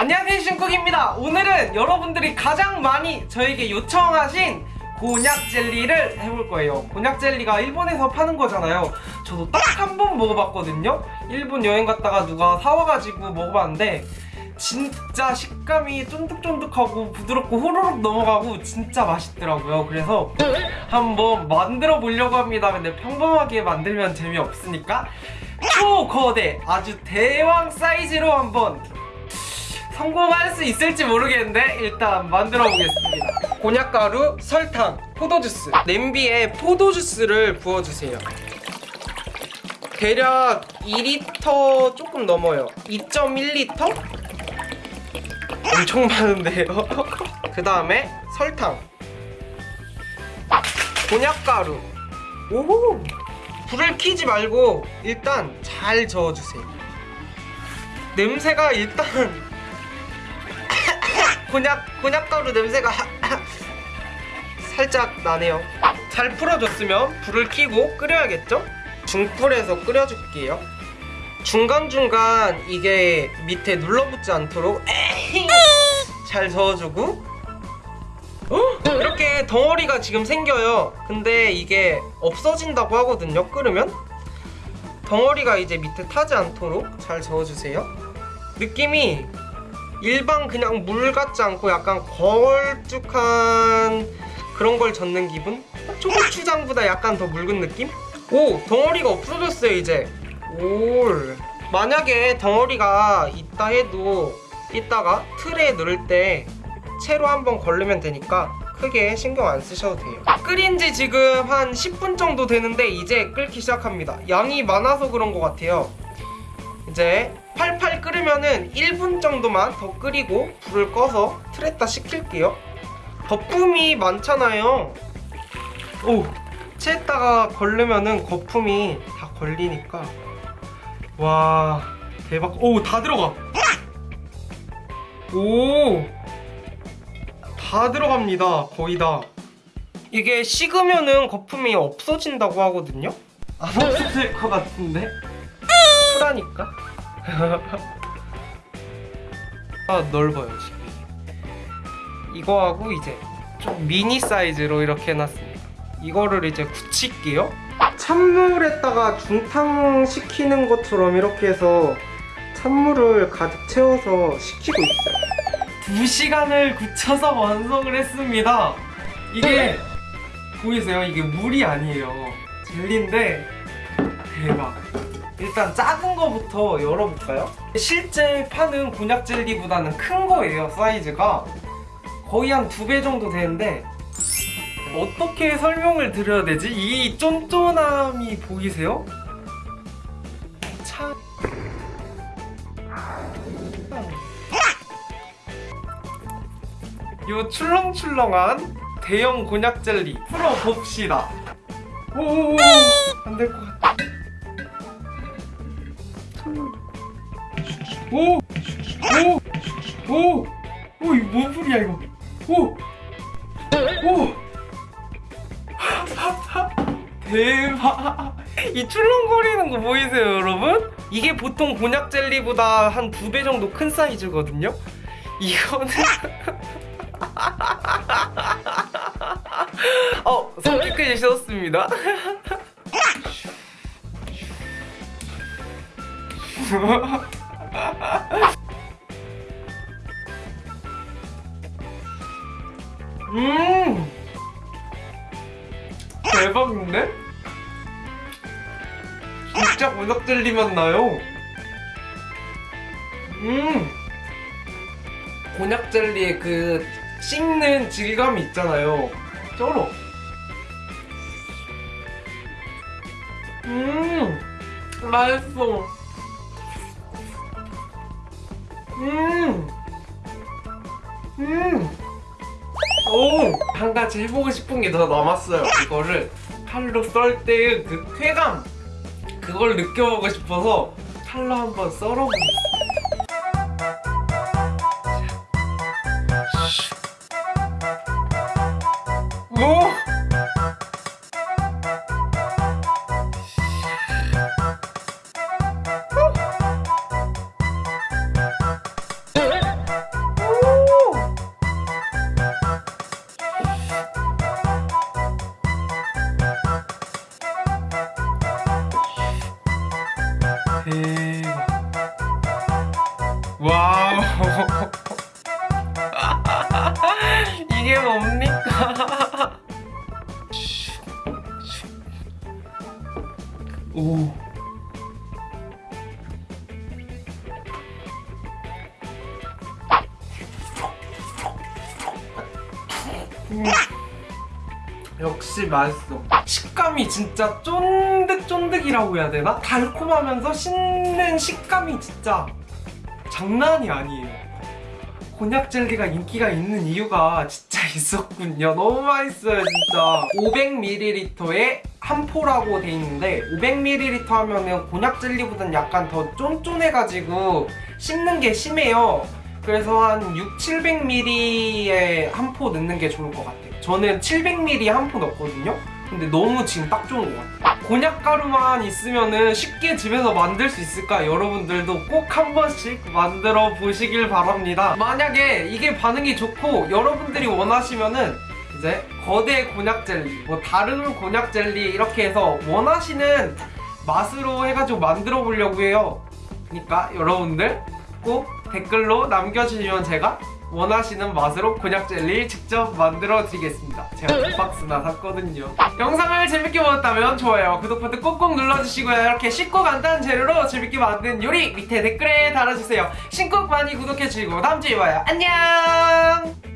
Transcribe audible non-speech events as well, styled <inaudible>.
안녕하세요 신쿡입니다. 오늘은 여러분들이 가장 많이 저에게 요청하신 곤약 젤리를 해볼 거예요. 곤약 젤리가 일본에서 파는 거잖아요. 저도 딱 한 번 먹어봤거든요. 일본 여행 갔다가 누가 사와가지고 먹어봤는데 진짜 식감이 쫀득쫀득하고 부드럽고 호로록 넘어가고 진짜 맛있더라고요. 그래서 한번 만들어 보려고 합니다. 근데 평범하게 만들면 재미없으니까. 초거대 아주 대왕 사이즈로 한번 성공할 수 있을지 모르겠는데 일단 만들어 보겠습니다. 곤약가루, 설탕, 포도주스. 냄비에 포도주스를 부어주세요. 대략 2리터 조금 넘어요. 2.1리터? 엄청 많은데요? <laughs> 그 다음에 설탕. 곤약가루. 오 불을 켜지 말고 일단 잘 저어주세요. 냄새가 일단 곤약, 곤약가루 냄새가 <laughs> 살짝 나네요. 잘 풀어줬으면 불을 켜고 끓여야겠죠? 중불에서 끓여줄게요. 중간중간 이게 밑에 눌러붙지 않도록 잘 저어주고. 이렇게 덩어리가 지금 생겨요. 근데 이게 없어진다고 하거든요 끓으면. 덩어리가 이제 밑에 타지 않도록 잘 저어주세요. 느낌이 일반 그냥 물 같지 않고 약간 걸쭉한 그런 걸 젓는 기분? 초고추장보다 약간 더 묽은 느낌? 오! 덩어리가 없어졌어요 이제 올 만약에 덩어리가 있다 해도 이따가 틀에 넣을 때 채로 한번 걸르면 되니까 크게 신경 안 쓰셔도 돼요 끓인 지 지금 한 10분 정도 되는데 이제 끓기 시작합니다 양이 많아서 그런 것 같아요 이제 팔팔 끓으면은 1분 정도만 더 끓이고 불을 꺼서 틀에다 식힐게요. 거품이 많잖아요. 오 채에다가 걸르면은 거품이 다 걸리니까. 와 대박. 오 다 들어가. 오 다 들어갑니다. 거의 다. 이게 식으면은 거품이 없어진다고 하거든요? 안 없어질 것 같은데 풀하니까? 아 넓어요 지금 이거하고 이제 좀 미니 사이즈로 이렇게 해놨습니다. 이거를 이제 굳힐게요. 찬물에다가 중탕 식히는 것처럼 이렇게 해서 찬물을 가득 채워서 식히고 있어요. 2시간을 굳혀서 완성을 했습니다. 이게 보이세요? 이게 물이 아니에요. 젤리인데 대박 일단 작은 거부터 열어볼까요? 실제 파는 곤약 젤리보다는 큰 거예요 사이즈가 거의 한 두 배 정도 되는데 어떻게 설명을 드려야 되지? 이 쫀쫀함이 보이세요? 참... 요 출렁출렁한 대형 곤약 젤리 풀어봅시다 오오오 안될 것 같아 오! 오! 오! 오! 이거 뭔 소리야 이거 오! 오! 대박 이 출렁거리는 거 보이세요 여러분? 이게 보통 곤약 젤리보다 한 두 배 정도 큰 사이즈거든요 이거는 <laughs> 어 손끝까지 씻었습니다 <laughs> <laughs> 음! 대박인데? 진짜 곤약 젤리 맛 나요? 음! 곤약 젤리의 그 씹는 질감이 있잖아요. 쩔어. 음! 맛있어 음 음. 오! 한 가지 해보고 싶은 게 더 남았어요 이거를 칼로 썰 때의 그 쾌감 그걸 느껴보고 싶어서 칼로 한번 썰어보겠습니다 오. 음. 역시 맛있어. 식감이 진짜 쫀득쫀득이라고 해야 되나? 달콤하면서 씹는 식감이 진짜 장난이 아니에요. 곤약 젤리가 인기가 있는 이유가 진짜 <laughs> 있었군요. 너무 맛있어요, 진짜. 500ml에 한 포라고 돼 있는데 500ml 하면은 곤약 젤리보다는 약간 더 쫀쫀해가지고 씹는 게 심해요. 그래서 한 6, 700ml에 한 포 넣는 게 좋을 것 같아요. 저는 700ml 한 포 넣거든요. 근데 너무 지금 딱 좋은 것 같아요. 곤약 가루만 있으면은 쉽게 집에서 만들 수 있을까? 여러분들도 꼭 한 번씩 만들어 보시길 바랍니다. 만약에 이게 반응이 좋고 여러분들이 원하시면 은 이제 거대 곤약 젤리, 뭐 다른 곤약 젤리 이렇게 해서 원하시는 맛으로 해가지고 만들어 보려고 해요. 그러니까 여러분들 꼭 댓글로 남겨주시면 제가 원하시는 맛으로 곤약 젤리 직접 만들어 드리겠습니다. 제가 두 박스나 샀거든요. 영상을 재밌게 보셨다면 좋아요, 구독 버튼 꼭꼭 눌러주시고요. 이렇게 쉽고 간단한 재료로 재밌게 만든 요리 밑에 댓글에 달아주세요. 신곡 많이 구독해주시고 다음 주에 봐요. 안녕!